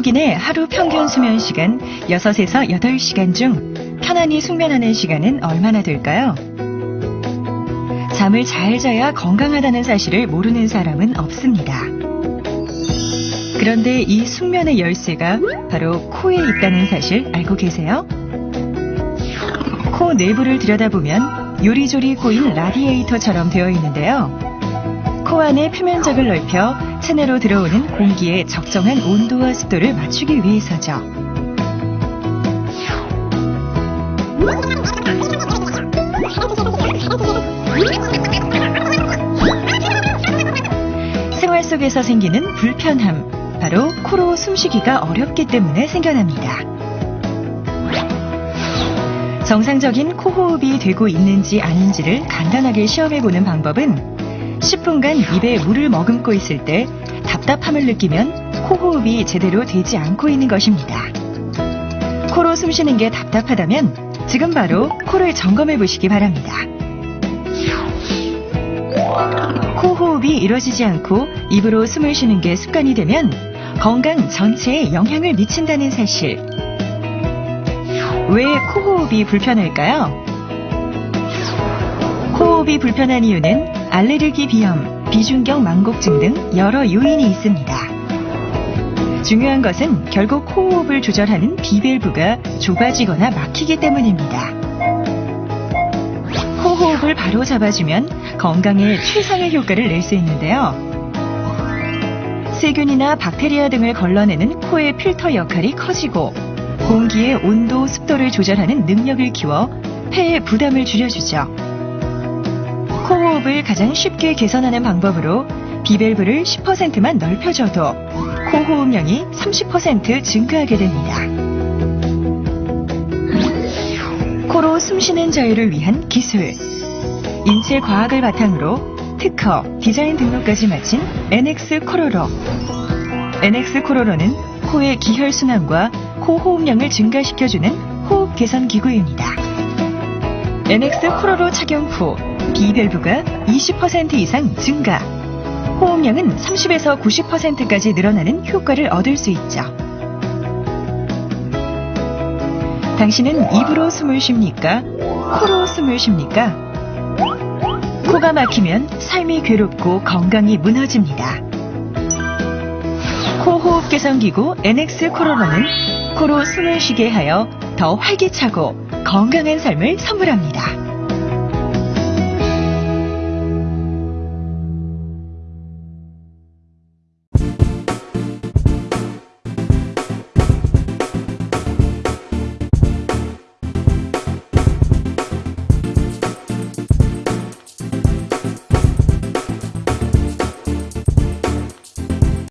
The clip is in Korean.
한국인의 하루 평균 수면 시간 6에서 8시간 중 편안히 숙면하는 시간은 얼마나 될까요? 잠을 잘 자야 건강하다는 사실을 모르는 사람은 없습니다. 그런데 이 숙면의 열쇠가 바로 코에 있다는 사실 알고 계세요? 코 내부를 들여다보면 요리조리 꼬인 라디에이터처럼 되어 있는데요. 코 안의 표면적을 넓혀 체내로 들어오는 공기의 적정한 온도와 습도를 맞추기 위해서죠. 생활 속에서 생기는 불편함, 바로 코로 숨쉬기가 어렵기 때문에 생겨납니다. 정상적인 코 호흡이 되고 있는지 아닌지를 간단하게 시험해 보는 방법은 10분간 입에 물을 머금고 있을 때 답답함을 느끼면 코 호흡이 제대로 되지 않고 있는 것입니다. 코로 숨 쉬는 게 답답하다면 지금 바로 코를 점검해 보시기 바랍니다. 코 호흡이 이루어지지 않고 입으로 숨을 쉬는 게 습관이 되면 건강 전체에 영향을 미친다는 사실. 왜 코호흡이 불편할까요? 코호흡이 불편한 이유는 알레르기 비염, 비중격 만곡증 등 여러 요인이 있습니다. 중요한 것은 결국 코호흡을 조절하는 비밸브가 좁아지거나 막히기 때문입니다. 코호흡을 바로 잡아주면 건강에 최상의 효과를 낼 수 있는데요. 세균이나 박테리아 등을 걸러내는 코의 필터 역할이 커지고 공기의 온도, 습도를 조절하는 능력을 키워 폐의 부담을 줄여주죠. 코호흡을 가장 쉽게 개선하는 방법으로 비밸브를 10%만 넓혀줘도 코호흡량이 30% 증가하게 됩니다. 코로 숨쉬는 자유를 위한 기술. 인체 과학을 바탕으로 특허, 디자인 등록까지 마친 NX 코로로. NX 코로로는 코의 기혈순환과 코 호흡량을 증가시켜주는 호흡 개선 기구입니다. NX 코로로 착용 후 비밸브가 20% 이상 증가, 호흡량은 30에서 90%까지 늘어나는 효과를 얻을 수 있죠. 당신은 입으로 숨을 쉽니까? 코로 숨을 쉽니까? 코가 막히면 삶이 괴롭고 건강이 무너집니다. 코호흡 개선기구 NX 코로나는 코로 숨을 쉬게 하여 더 활기차고 건강한 삶을 선물합니다.